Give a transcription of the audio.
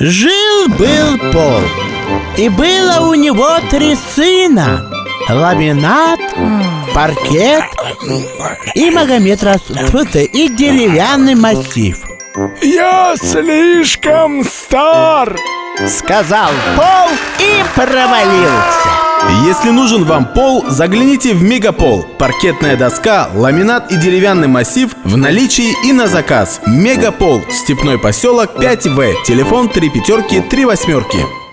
Жил-был Пол, и было у него три сына. Ламинат, паркет и Магомед Расфута, и деревянный массив. Я слишком стар Сказал Пол и провалился. Если нужен вам пол, загляните в Мегапол. Паркетная доска, ламинат и деревянный массив в наличии и на заказ. Мегапол. Степной поселок 5В. Телефон 3 пятерки 3 восьмерки.